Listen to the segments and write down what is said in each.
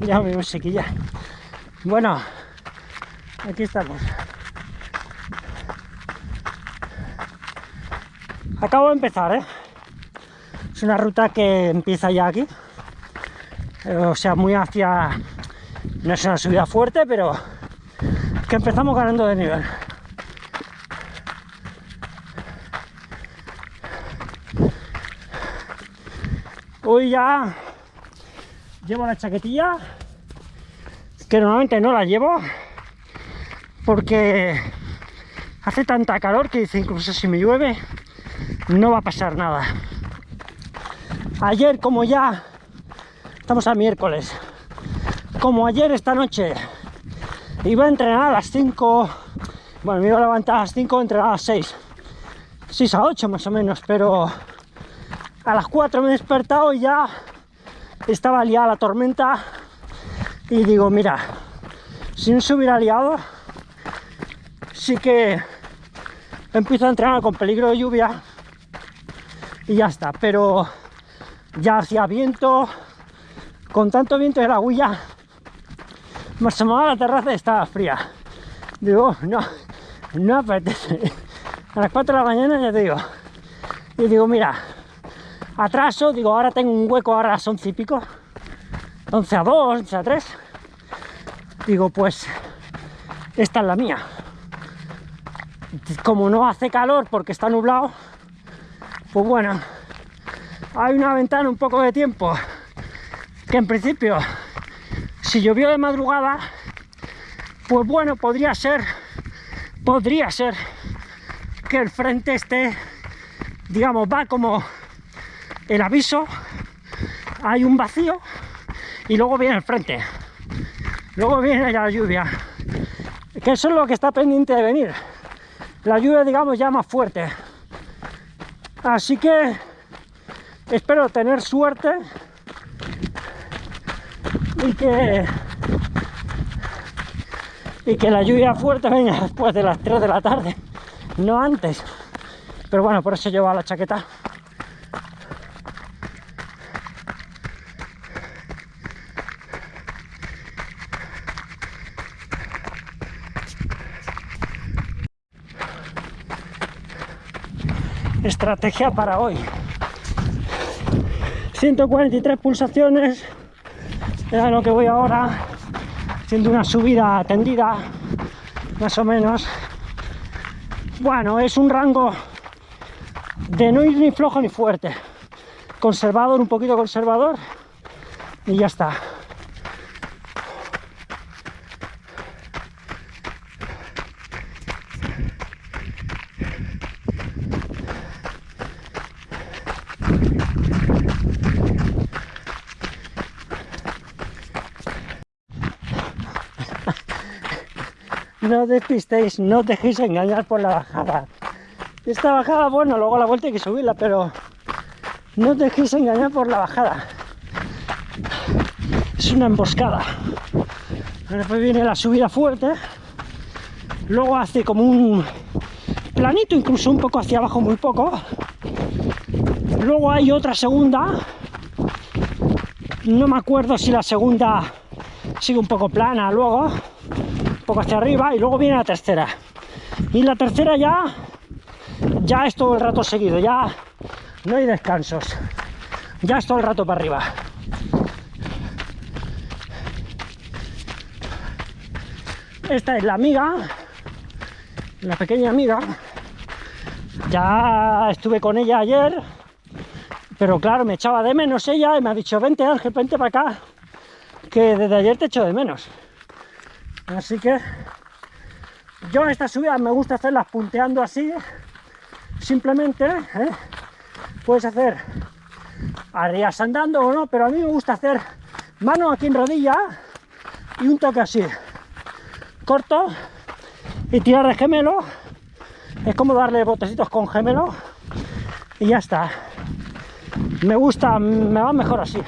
Ya mi musiquilla. Bueno, aquí estamos. Acabo de empezar, ¿eh? Es una ruta que empieza ya aquí. O sea, muy hacia... No es una subida fuerte, pero que empezamos ganando de nivel. Hoy ya llevo la chaquetilla, que normalmente no la llevo, porque hace tanta calor que dice incluso si me llueve no va a pasar nada. Ayer como ya estamos a miércoles, como ayer esta noche iba a entrenar a las 5, bueno me iba a levantar a las 5, entrenar a las 6, 6 a 8 más o menos, pero a las 4 me he despertado y ya estaba liada la tormenta y digo, mira, si no se hubiera liado, sí que empiezo a entrenar con peligro de lluvia y ya está, pero ya hacía viento, con tanto viento de la huilla, me asomaba a la terraza y estaba fría. Digo, no, no apetece. A las 4 de la mañana ya te digo, y digo, mira, atraso, digo, ahora tengo un hueco, ahora las 11 y pico, 11 a 2, 11 a 3, digo, pues esta es la mía. Como no hace calor porque está nublado, pues bueno, hay una ventana un poco de tiempo. Que en principio, si llovió de madrugada, pues bueno, podría ser, podría ser que el frente esté, digamos, va como el aviso, hay un vacío y luego viene el frente. Luego viene la lluvia, que eso es lo que está pendiente de venir. La lluvia, digamos, ya más fuerte. Así que espero tener suerte y que y que la lluvia fuerte venga después de las 3 de la tarde, no antes. Pero bueno, por eso llevo la chaqueta. Estrategia para hoy. 143 pulsaciones era lo que voy ahora haciendo una subida tendida más o menos. Bueno es un rango de no ir ni flojo ni fuerte. Conservador un poquito conservador y ya está no despistéis, no dejéis engañar por la bajada. Esta bajada, bueno, luego la vuelta hay que subirla, pero no dejéis engañar por la bajada. Es una emboscada. Después viene la subida fuerte, luego hace como un planito, incluso un poco hacia abajo, muy poco. Luego hay otra segunda, no me acuerdo si la segunda sigue un poco plana luego, poco hacia arriba y luego viene la tercera. Y la tercera ya, ya es todo el rato seguido, ya no hay descansos. Ya es todo el rato para arriba. Esta es la amiga, la pequeña amiga. Ya estuve con ella ayer, pero claro, me echaba de menos ella y me ha dicho, vente Ángel, vente para acá, que desde ayer te echo de menos. Así que yo estas subidas me gusta hacerlas punteando así, simplemente, ¿eh? puedes hacer arrias andando o no, pero a mí me gusta hacer mano aquí en rodilla y un toque así, corto y tirar de gemelo, es como darle botecitos con gemelo y ya está. Me gusta, me va mejor así.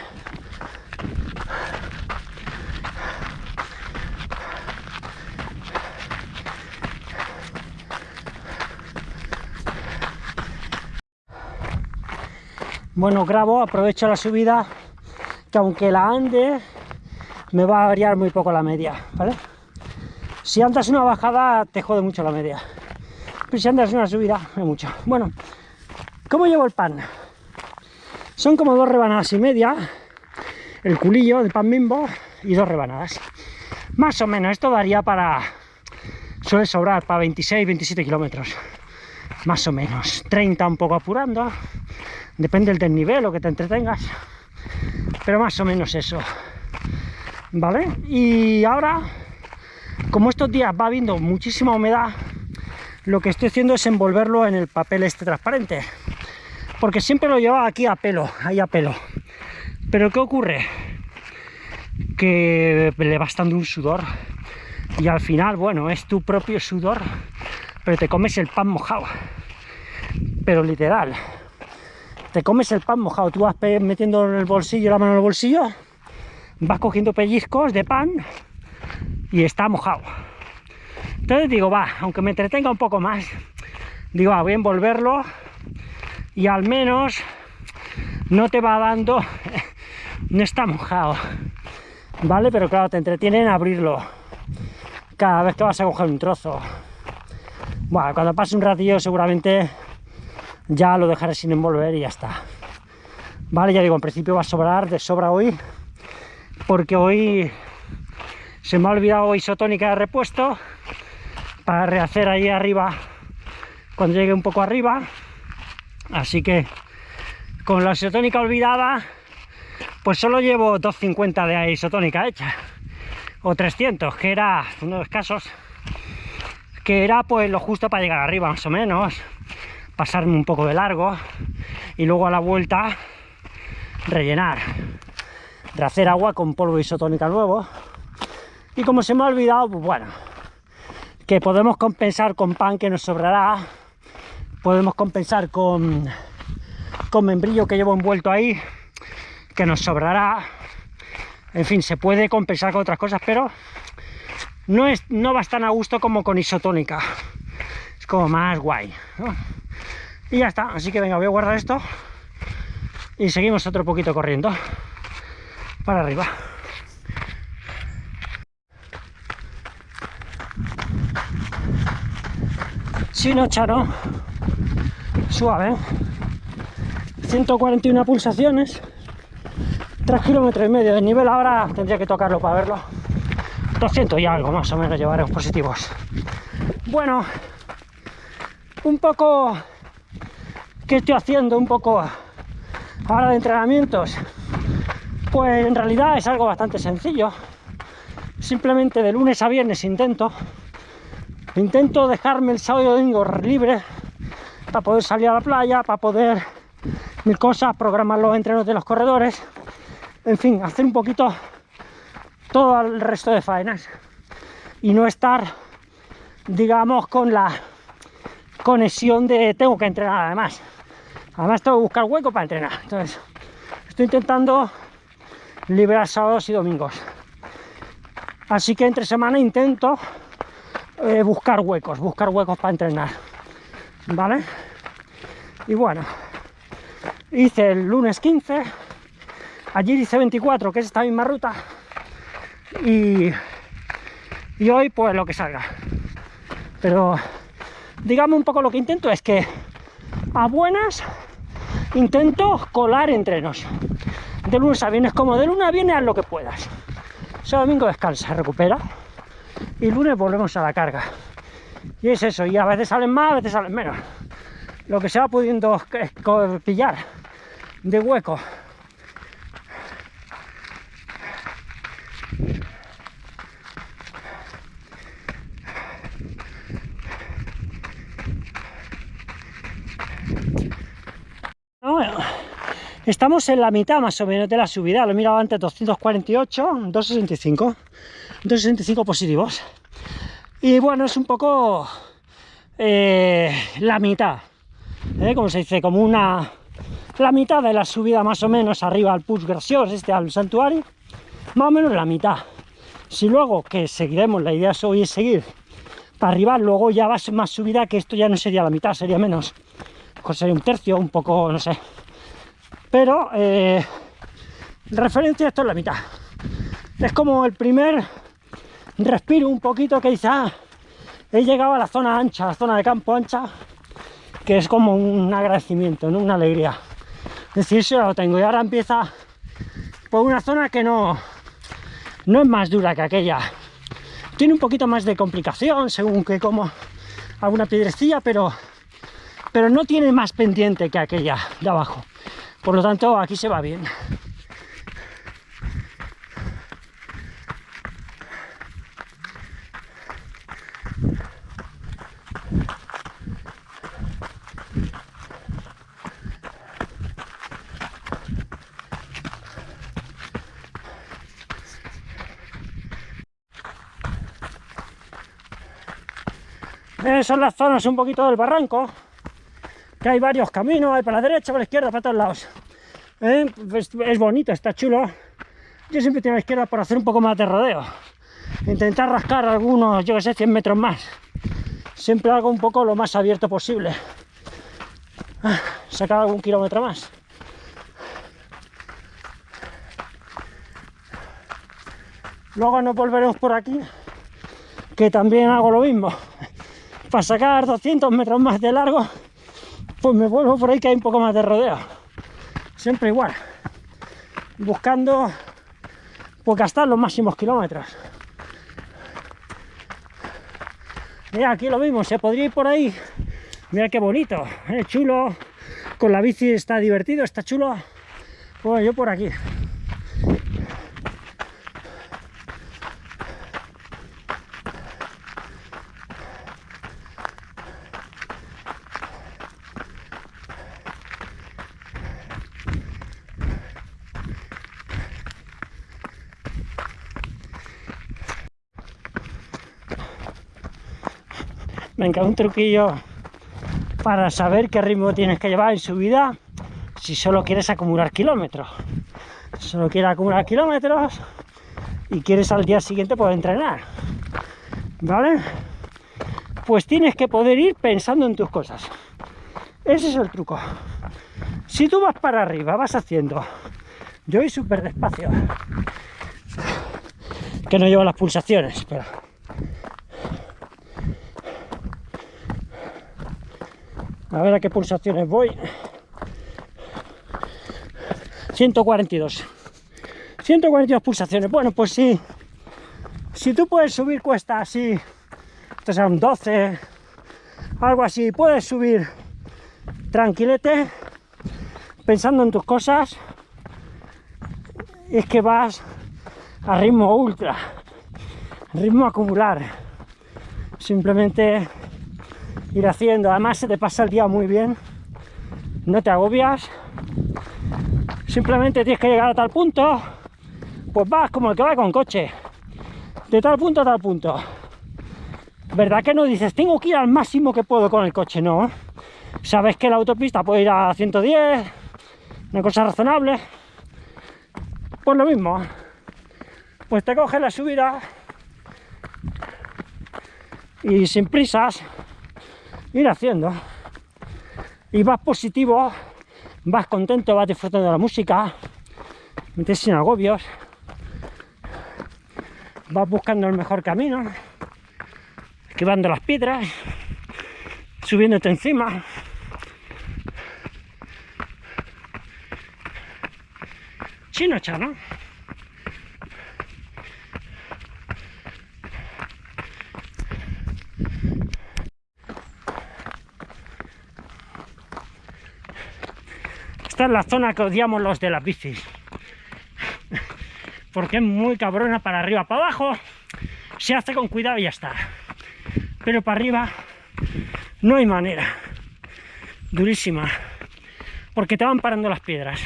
Bueno, grabo, aprovecho la subida que aunque la ande, me va a variar muy poco la media, ¿vale? Si andas una bajada, te jode mucho la media. Pero si andas una subida, es mucho. Bueno, ¿cómo llevo el pan? Son como dos rebanadas y media, el culillo del pan bimbo y dos rebanadas. Más o menos, esto daría para... Suele sobrar para 26, 27 kilómetros. Más o menos. 30 un poco apurando. Depende del desnivel o que te entretengas. Pero más o menos eso. ¿Vale? Y ahora, como estos días va habiendo muchísima humedad, lo que estoy haciendo es envolverlo en el papel este transparente. Porque siempre lo llevaba aquí a pelo, ahí a pelo. Pero ¿qué ocurre? Que le va estando un sudor. Y al final, bueno, es tu propio sudor, pero te comes el pan mojado. Pero literal. Te comes el pan mojado. Tú vas metiendo en el bolsillo, la mano en el bolsillo, vas cogiendo pellizcos de pan y está mojado. Entonces digo, va, aunque me entretenga un poco más, digo, va, voy a envolverlo y al menos no te va dando, no está mojado, ¿vale? Pero claro, te entretiene en abrirlo cada vez que vas a coger un trozo. Bueno, cuando pase un ratillo seguramente ya lo dejaré sin envolver y ya está. Vale, ya digo, en principio va a sobrar de sobra hoy, porque hoy se me ha olvidado isotónica de repuesto para rehacer ahí arriba cuando llegue un poco arriba. Así que con la isotónica olvidada, pues solo llevo 250 de isotónica hecha. O 300, que era uno de los casos, que era pues lo justo para llegar arriba, más o menos. Pasarme un poco de largo y luego a la vuelta rellenar. De hacer agua con polvo isotónica nuevo. Y como se me ha olvidado, pues bueno, que podemos compensar con pan que nos sobrará, podemos compensar con, con membrillo que llevo envuelto ahí, que nos sobrará, en fin, se puede compensar con otras cosas, pero no, es, no va tan a gusto como con isotónica, es como más guay, Y ya está, así que venga, voy a guardar esto y seguimos otro poquito corriendo para arriba. Chino Charo, suave, 141 pulsaciones, 3 kilómetros y medio de nivel, ahora tendría que tocarlo para verlo, 200 y algo más o menos llevaremos positivos. Bueno, un poco, ¿qué estoy haciendo? Un poco ahora de entrenamientos, pues en realidad es algo bastante sencillo, simplemente de lunes a viernes intento Intento dejarme el sábado y domingo libre para poder salir a la playa, para poder mil cosas, programar los entrenos de los corredores, en fin, hacer un poquito todo el resto de faenas y no estar, digamos, con la conexión de tengo que entrenar además. Además tengo que buscar hueco para entrenar. Entonces, estoy intentando liberar sábados y domingos. Así que entre semana intento eh, buscar huecos, buscar huecos para entrenar, ¿vale? Y bueno, hice el lunes 15, ayer hice 24, que es esta misma ruta, y, y hoy pues lo que salga. Pero digamos un poco lo que intento es que a buenas intento colar entrenos. De lunes a viernes, como de lunes a viernes haz lo que puedas. Ese domingo descansa, recupera y lunes volvemos a la carga. Y es eso, y a veces salen más, a veces salen menos. Lo que se va pudiendo pillar de hueco. Estamos en la mitad más o menos de la subida, lo he mirado antes 248, 265. 265 positivos. Y bueno, es un poco eh, la mitad, ¿eh? como se dice, como una... La mitad de la subida más o menos arriba al Puig Graciós, este al santuario, más o menos la mitad. Si luego, que seguiremos, la idea hoy es seguir para arriba, luego ya va más subida, que esto ya no sería la mitad, sería menos. Sería un tercio, un poco, no sé. Pero, eh, referencia esto es la mitad. Es como el primer respiro un poquito que dice, ah, he llegado a la zona ancha, la zona de campo ancha, que es como un agradecimiento, ¿no? una alegría. Es decir, lo tengo y ahora empieza por una zona que no, no es más dura que aquella. Tiene un poquito más de complicación según que como alguna piedrecilla, pero, pero no tiene más pendiente que aquella de abajo. Por lo tanto, aquí se va bien. son las zonas un poquito del barranco, que hay varios caminos, hay para la derecha, para la izquierda, para todos lados. ¿Eh? Pues es bonito, está chulo. Yo siempre tengo la izquierda por hacer un poco más de rodeo. Intentar rascar algunos, yo que sé, 100 metros más. Siempre hago un poco lo más abierto posible. Ah, sacar algún kilómetro más. Luego nos volveremos por aquí, que también hago lo mismo para sacar 200 metros más de largo, pues me vuelvo por ahí que hay un poco más de rodeo. Siempre igual, buscando pues gastar los máximos kilómetros. Mira, aquí lo mismo, se podría ir por ahí. Mira qué bonito, es chulo. Con la bici está divertido, está chulo. Pues yo por aquí. Un truquillo para saber qué ritmo tienes que llevar en su vida si solo quieres acumular kilómetros. Solo quieres acumular kilómetros y quieres al día siguiente poder entrenar. ¿Vale? Pues tienes que poder ir pensando en tus cosas. Ese es el truco. Si tú vas para arriba, vas haciendo... Yo voy súper despacio. Que no llevo las pulsaciones, pero... A ver a qué pulsaciones voy. 142. 142 pulsaciones. Bueno, pues sí. Si tú puedes subir cuesta así, esto sea un 12, algo así, puedes subir tranquilete, pensando en tus cosas, es que vas a ritmo ultra, ritmo acumular. Simplemente ir haciendo. Además se te pasa el día muy bien, no te agobias, simplemente tienes que llegar a tal punto, pues vas como el que va con coche, de tal punto a tal punto. ¿Verdad que no dices, tengo que ir al máximo que puedo con el coche? No. Sabes que la autopista puede ir a 110, una cosa razonable. Pues lo mismo. Pues te coges la subida y sin prisas ir haciendo. Y vas positivo, vas contento, vas disfrutando de la música, metes sin agobios, vas buscando el mejor camino, esquivando las piedras, subiéndote encima. Chino chano. Esta es la zona que odiamos los de las bicis. Porque es muy cabrona para arriba. Para abajo se hace con cuidado y ya está. Pero para arriba no hay manera. Durísima. Porque te van parando las piedras.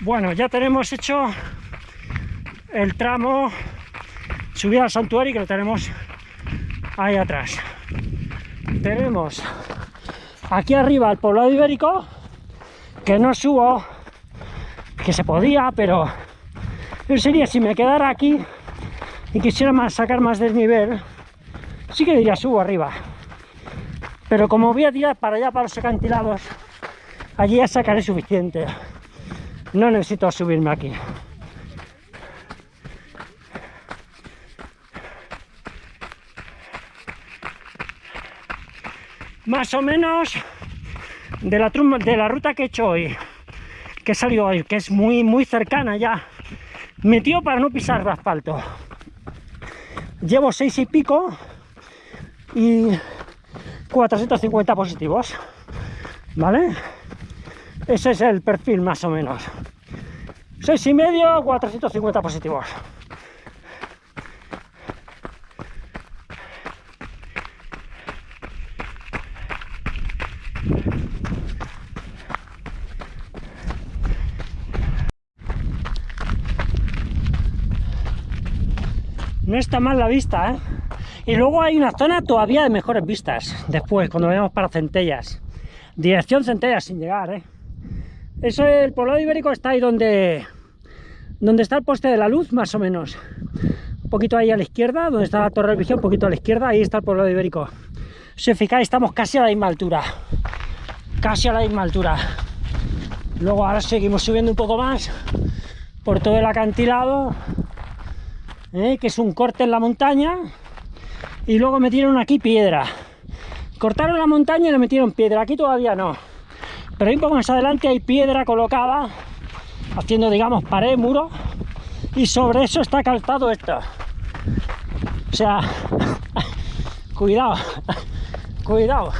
Bueno, ya tenemos hecho el tramo subir al santuario que lo tenemos ahí atrás. Tenemos aquí arriba el poblado ibérico, que no subo, que se podía, pero sería si me quedara aquí y quisiera más, sacar más desnivel, sí que diría subo arriba. Pero como voy a tirar para allá, para los acantilados, allí ya sacaré suficiente. No necesito subirme aquí. Más o menos de la, de la ruta que he hecho hoy, que he salido hoy, que es muy, muy cercana ya, metido para no pisar el asfalto. Llevo seis y pico y 450 positivos, ¿vale? Ese es el perfil más o menos. Seis y medio, 450 positivos. No está mal la vista, ¿eh? Y luego hay una zona todavía de mejores vistas, después, cuando vayamos para Centellas. Dirección Centellas sin llegar, ¿eh? Eso, el poblado ibérico está ahí donde, donde está el poste de la luz, más o menos. Un poquito ahí a la izquierda, donde está la torre de visión, un poquito a la izquierda, ahí está el poblado ibérico. Si os fijáis, estamos casi a la misma altura. Casi a la misma altura. Luego ahora seguimos subiendo un poco más por todo el acantilado, ¿eh? que es un corte en la montaña, y luego metieron aquí piedra. Cortaron la montaña y le metieron piedra, aquí todavía no. Pero ahí un poco más adelante hay piedra colocada haciendo digamos pared, muro. Y sobre eso está calzado esto. O sea cuidado cuidado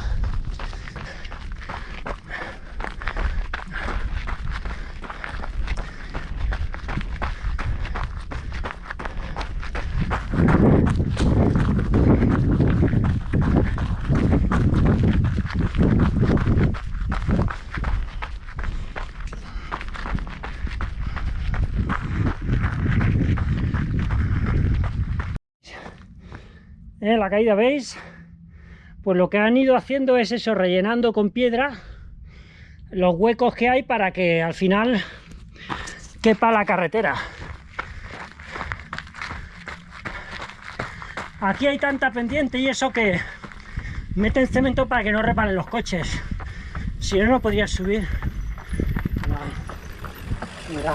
la caída, ¿veis? Pues lo que han ido haciendo es eso, rellenando con piedra los huecos que hay para que al final quepa la carretera. Aquí hay tanta pendiente y eso que meten cemento para que no reparen los coches. Si no, no podrías subir. Mira.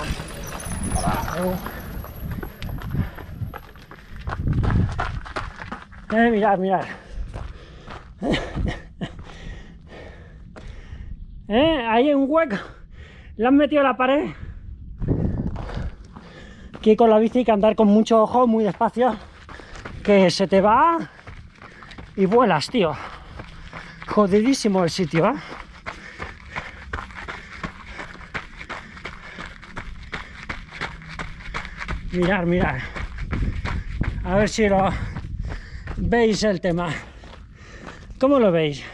Eh, mirad, mirad. ¿Eh? Ahí hay un hueco. Le han metido la pared. Aquí con la bici hay que andar con mucho ojo, muy despacio. Que se te va y vuelas, tío. Jodidísimo el sitio, ¿eh? Mirar, mirar. A ver si lo veis el tema. ¿Cómo lo veis?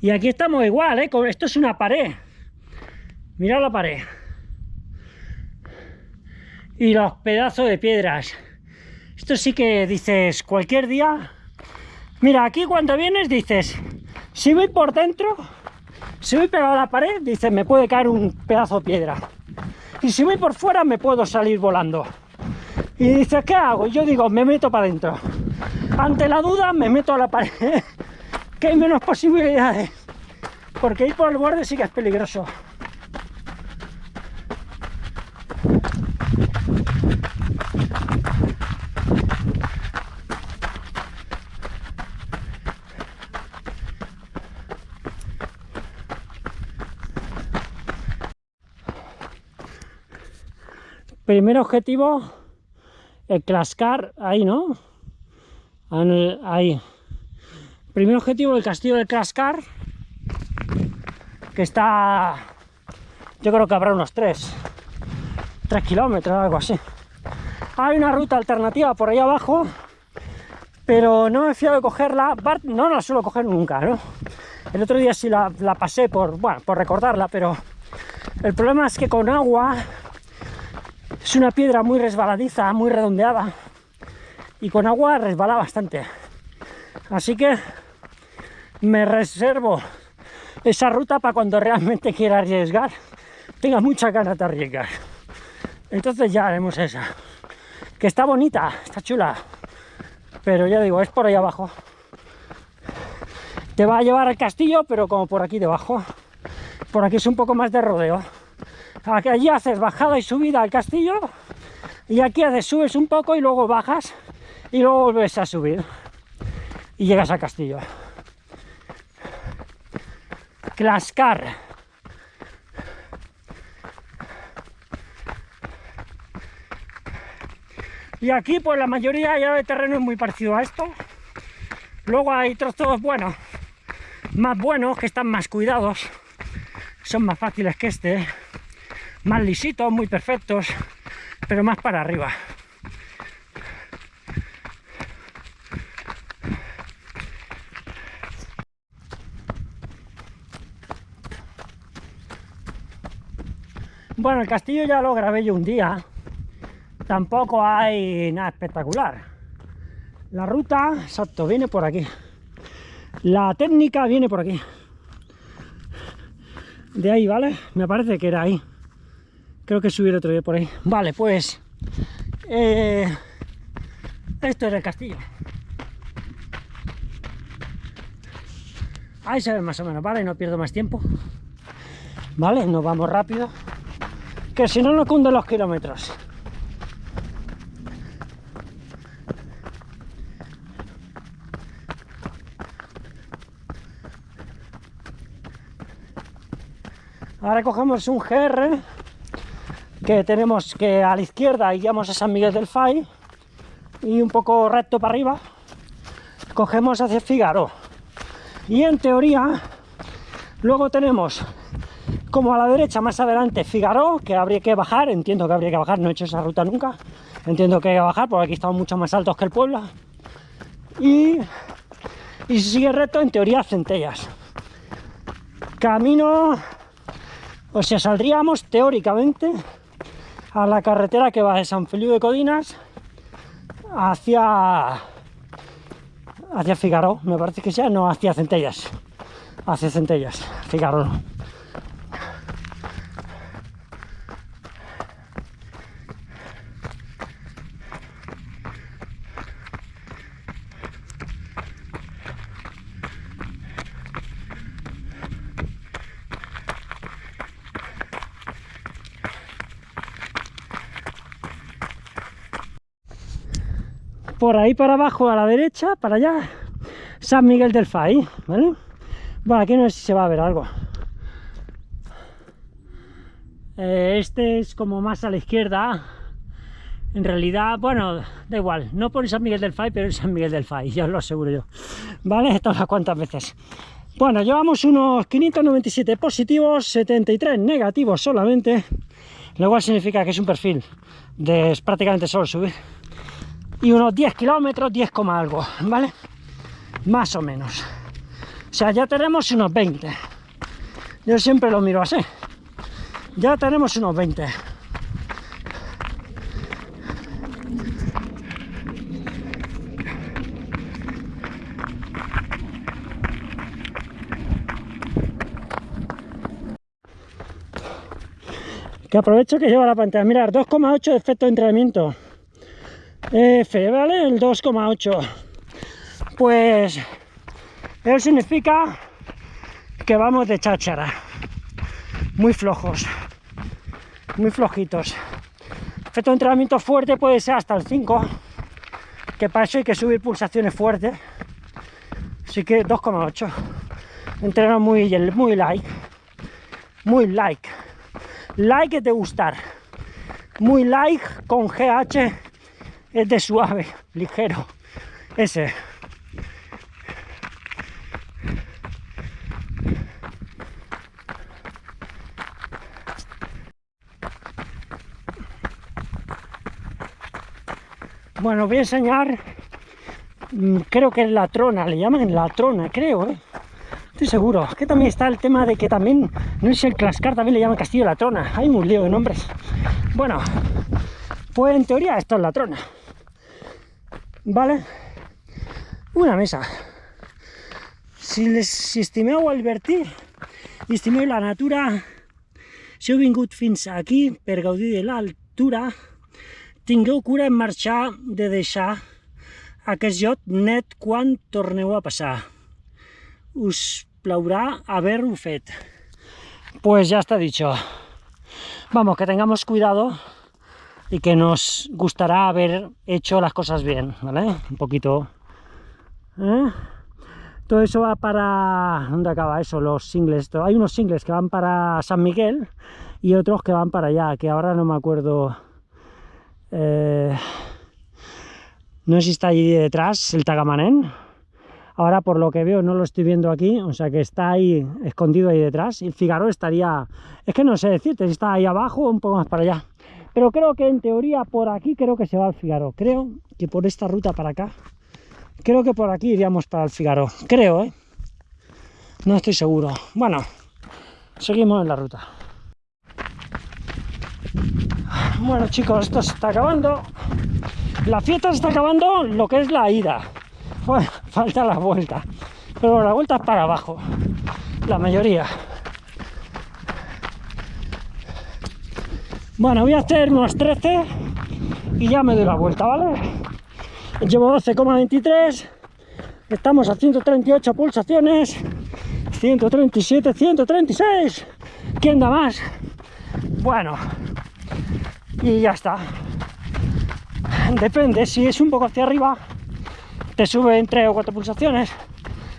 Y aquí estamos igual, ¿eh? Esto es una pared. Mirad la pared. Y los pedazos de piedras. Esto sí que dices, cualquier día... Mira, aquí cuando vienes dices, si voy por dentro, si voy pegado a la pared, dices, me puede caer un pedazo de piedra. Y si voy por fuera, me puedo salir volando. Y dices, ¿qué hago? Yo digo, me meto para adentro. Ante la duda me meto a la pared, que hay menos posibilidades, porque ir por el borde sí que es peligroso. Primer objetivo, el clascar ahí, ¿no? Ahí. Primer objetivo, el castillo del Cascar, que está, yo creo que habrá unos 3, 3 kilómetros, algo así. Hay una ruta alternativa por ahí abajo, pero no me fiado de cogerla, no la suelo coger nunca, ¿no? El otro día sí la, la pasé por, bueno, por recordarla, pero el problema es que con agua es una piedra muy resbaladiza, muy redondeada, y con agua resbala bastante. Así que me reservo esa ruta para cuando realmente quiera arriesgar, tenga mucha ganas de arriesgar. Entonces ya haremos esa. Que está bonita, está chula. Pero ya digo, es por ahí abajo. Te va a llevar al castillo, pero como por aquí debajo. Por aquí es un poco más de rodeo. Aquí, allí haces bajada y subida al castillo. Y aquí haces, subes un poco y luego bajas. Y luego vuelves a subir. Y llegas al castillo. Clascar. Y aquí pues la mayoría ya de terreno es muy parecido a esto. Luego hay trozos, bueno, más buenos, que están más cuidados. Son más fáciles que este. Más lisitos, muy perfectos, pero más para arriba. Bueno, el castillo ya lo grabé yo un día, tampoco hay nada espectacular. La ruta, exacto, viene por aquí. La técnica viene por aquí. De ahí, ¿vale? Me parece que era ahí. Creo que subir otro día por ahí. Vale, pues... Eh, esto es el castillo. Ahí se ve más o menos, ¿vale? No pierdo más tiempo. ¿Vale? Nos vamos rápido. Que si no, no cunden los kilómetros. Ahora cogemos un GR que tenemos que a la izquierda iríamos a San Miguel del Fay y un poco recto para arriba cogemos hacia Figaro y en teoría luego tenemos como a la derecha más adelante Figaro que habría que bajar, entiendo que habría que bajar, no he hecho esa ruta nunca. Entiendo que hay que bajar porque aquí estamos mucho más altos que el pueblo y, y si sigue recto en teoría Centellas. Camino o sea, saldríamos teóricamente a la carretera que va de San Feliu de Codinas hacia hacia Figaro, me parece que sea, no, hacia Centellas, hacia Centellas, Figaro. Por ahí para abajo a la derecha, para allá, San Miguel del Fay, ¿vale? Bueno, aquí no sé si se va a ver algo. Eh, este es como más a la izquierda. En realidad, bueno, da igual, no por San Miguel del Fay, pero es San Miguel del Fay, ya os lo aseguro yo. ¿Vale? Todas cuantas veces. Bueno, llevamos unos 597 positivos, 73 negativos solamente, lo cual significa que es un perfil de prácticamente solo subir y unos 10 kilómetros, 10, algo, ¿vale? Más o menos. O sea, ya tenemos unos 20. Yo siempre lo miro así. Ya tenemos unos 20. Que aprovecho que lleva la pantalla. Mirar, 2,8 de efecto de entrenamiento. F, ¿vale? El 2,8. Pues eso significa que vamos de cháchara. Muy flojos. Muy flojitos. Efecto de entrenamiento fuerte puede ser hasta el 5. Que para eso hay que subir pulsaciones fuertes. Así que 2,8. Entreno muy, muy like. Muy like. Like de gustar. Muy like con GH es de suave, ligero, ese. Bueno, voy a enseñar mm, creo que es la trona, le llaman la trona, creo, ¿eh? Estoy seguro. Que también está el tema de que también, no es el Clascar, también le llaman Castillo la Trona. Hay un lío de nombres. Bueno, pues en teoría esto es la trona. ¿Vale? Una mesa. Si, les, si estimeu vertir i estimeu la natura, si heu vingut fins aquí per gaudir de l'altura, tingueu cura en marxar de deixar aquest lloc net quan torneu a passar. Us plaurà haver-ho fet. Pues ya está dicho. Vamos, que tengamos cuidado y que nos gustará haber hecho las cosas bien, ¿vale? Un poquito... ¿eh? Todo eso va para... ¿Dónde acaba eso? Los singles. Hay unos singles que van para San Miguel y otros que van para allá, que ahora no me acuerdo... Eh, no sé si está allí detrás el Tagamanén. Ahora por lo que veo no lo estoy viendo aquí, o sea que está ahí escondido ahí detrás. Y Figaro estaría... Es que no sé decirte si está ahí abajo o un poco más para allá. Pero creo que en teoría por aquí creo que se va al Figaro. Creo que por esta ruta para acá. Creo que por aquí iríamos para el Figaro. Creo, ¿eh? No estoy seguro. Bueno, seguimos en la ruta. Bueno chicos, esto se está acabando. La fiesta se está acabando lo que es la ida. Bueno, falta la vuelta. Pero la vuelta es para abajo. La mayoría. Bueno, voy a hacer unos 13 y ya me doy la vuelta, ¿vale? Llevo 12,23. Estamos a 138 pulsaciones. 137, 136. ¿Quién da más? Bueno, y ya está. Depende, si es un poco hacia arriba, te sube en 3 o 4 pulsaciones.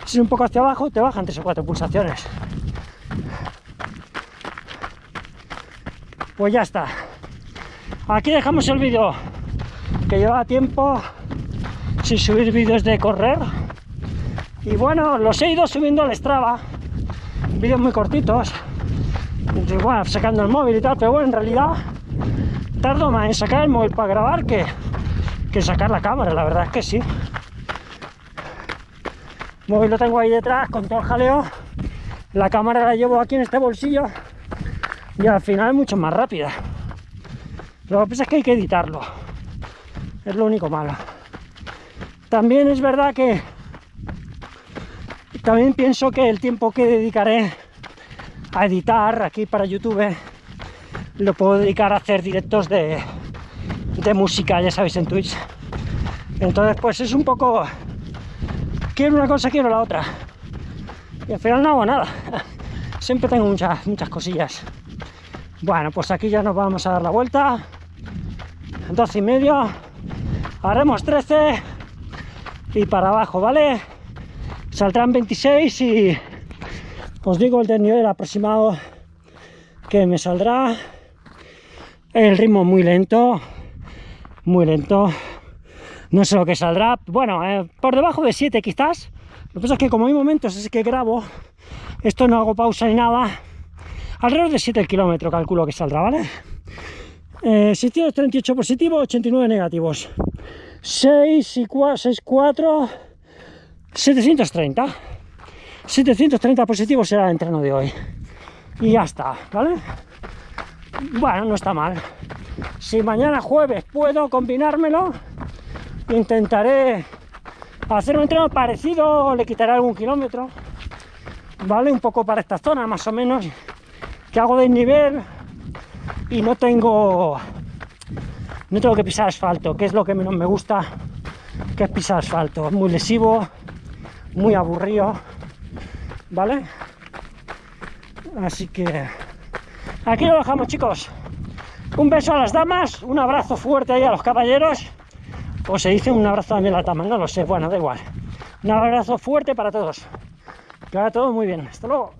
Si es un poco hacia abajo, te bajan 3 o 4 pulsaciones. Pues ya está. Aquí dejamos el vídeo que lleva tiempo sin subir vídeos de correr. Y bueno, los he ido subiendo al Strava vídeos muy cortitos igual sacando el móvil y tal, pero bueno, en realidad tardo más en sacar el móvil para grabar que, que sacar la cámara, la verdad es que sí. El móvil lo tengo ahí detrás con todo el jaleo. La cámara la llevo aquí en este bolsillo y al final es mucho más rápida. Lo que pasa es que hay que editarlo. Es lo único malo. También es verdad que también pienso que el tiempo que dedicaré a editar aquí para YouTube lo puedo dedicar a hacer directos de, de música, ya sabéis, en Twitch. Entonces, pues es un poco... Quiero una cosa, quiero la otra. Y al final no hago nada. Siempre tengo muchas, muchas cosillas. Bueno, pues aquí ya nos vamos a dar la vuelta. 12 y medio. Haremos 13 y para abajo, ¿vale? Saldrán 26 y os digo el desnivel aproximado que me saldrá. El ritmo muy lento, muy lento. No sé lo que saldrá. Bueno, eh, por debajo de 7 quizás. Lo que pasa es que como hay momentos es que grabo, esto no hago pausa ni nada, alrededor de 7 kilómetros calculo que saldrá, ¿vale? Eh, 638 positivos, 89 negativos. 6 y 4, 6, 4, 730. 730 positivos será el entreno de hoy. Y ya está, ¿vale? Bueno, no está mal. Si mañana jueves puedo combinármelo, intentaré hacer un entreno parecido, le quitaré algún kilómetro, ¿vale? Un poco para esta zona, más o menos, que hago desnivel y no tengo no tengo que pisar asfalto, que es lo que menos me gusta, que es pisar asfalto, muy lesivo, muy aburrido, ¿vale? Así que aquí lo dejamos chicos. Un beso a las damas, un abrazo fuerte ahí a los caballeros, o se dice un abrazo también a la dama, no lo sé, bueno, da igual. Un abrazo fuerte para todos. Que vaya todo muy bien. Hasta luego.